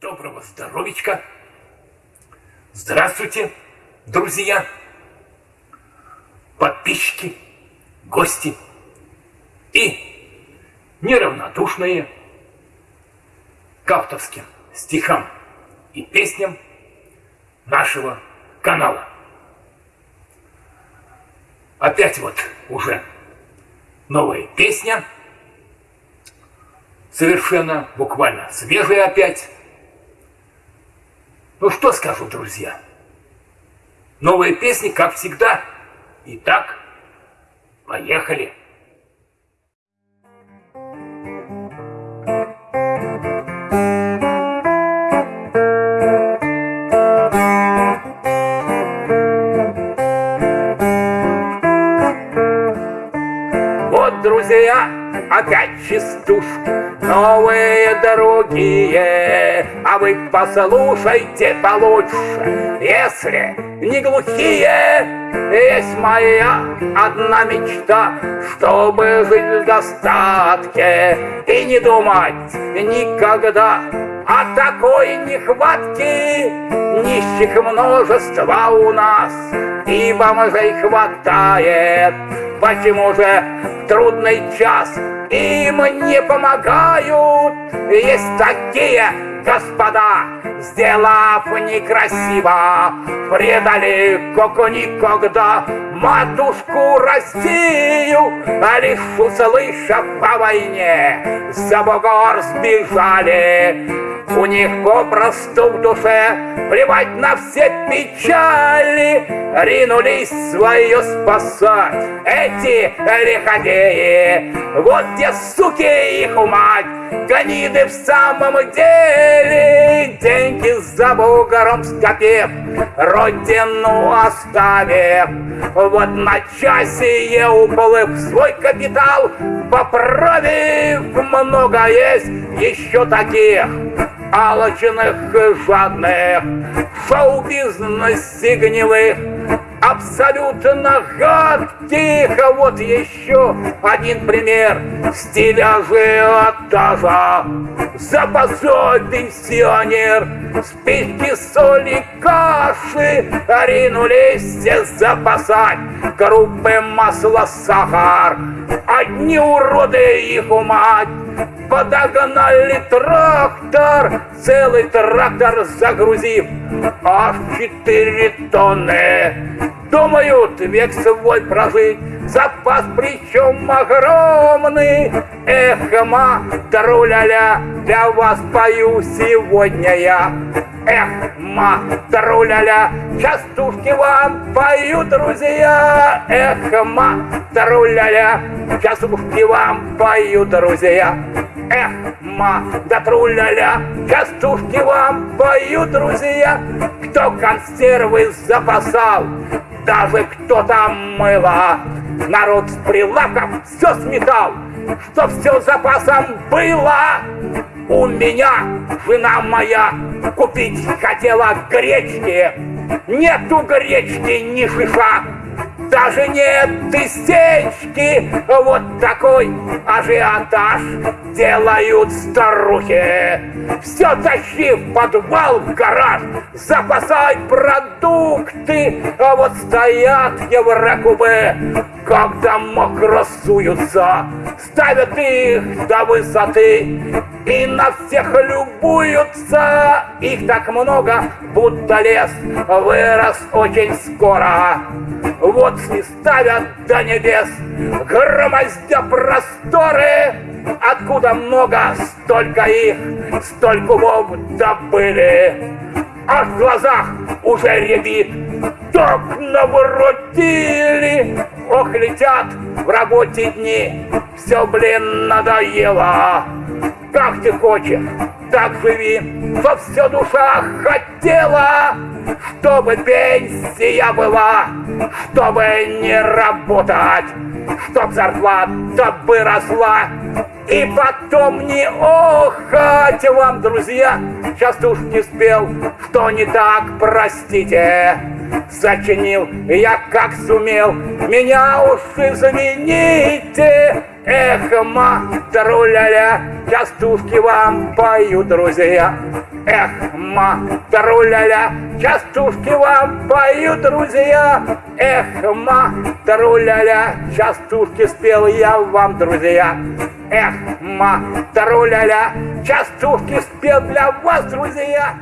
Доброго здоровичка! Здравствуйте, друзья, подписчики, гости и неравнодушные к авторским стихам и песням нашего канала. Опять вот уже новая песня, совершенно буквально свежая опять, ну что скажу, друзья? Новые песни, как всегда. Итак, поехали. Вот, друзья, опять частушки новые другие, а вы послушайте получше, если не глухие. Есть моя одна мечта, чтобы жить в достатке и не думать никогда о такой нехватке. Нищих множество у нас, и бомжей хватает. Почему же трудный час им не помогают. Есть такие господа, сделав некрасиво, предали, как никогда, матушку Россию, а лишь услышав о войне, за бугор сбежали. У них попросту в душе плевать на все печали, ринулись свое спасать эти лиходеи. Вот те суки их мать, гониды в самом деле, деньги за бугором скопив, родину оставив. Вот на часе уплыв свой капитал, поправив, много есть еще таких алчных жадных, шоу-бизнесе гнилых, абсолютно гадких. А вот еще один пример стиля ажиотажа. Запасой пенсионер, спички, соли, каши ринулись запасать группы масла, сахар. Одни уроды их умать подогнали трактор, целый трактор загрузив аж четыре тонны. Думают век свой прожить, запас причем огромный. Эх, ма, для вас пою сегодня я. Эх, ма, труля-ля, частушки вам пою, друзья. Эх, ма, труля-ля, частушки вам пою, друзья. Эх, ма, да частушки вам пою, друзья. Кто консервы запасал, даже кто там мыло. Народ с прилавков все сметал, что все запасом было. У меня жена моя купить хотела гречки, нету гречки ни шиша. Даже нет тысячки, вот такой ажиотаж делают старухи. Все тащи в подвал, в гараж, запасай продукты, а вот стоят еврокубы, когда мокро суются, ставят их до высоты и на всех любуются. Их так много, будто лес вырос очень скоро. Вот и ставят до небес, громоздя просторы, Откуда много, столько их, столько умов добыли. А в глазах уже рябит, так наворотили. Ох, летят в работе дни, все, блин, надоело. Как ты хочешь, так живи, во все душа хотела, чтобы пенсия была, чтобы не работать, чтоб зарплата бы росла, и потом не охать вам, друзья, сейчас уж не спел, что не так, простите. Сочинил я как сумел, меня уж извините, Эх, ма, таруляля, частушки вам пою, друзья. Эх, ма, таруляля, частушки вам пою, друзья. Эх, ма, таруляля, частушки спел я вам, друзья. Эх, ма, таруляля, частушки спел для вас, друзья.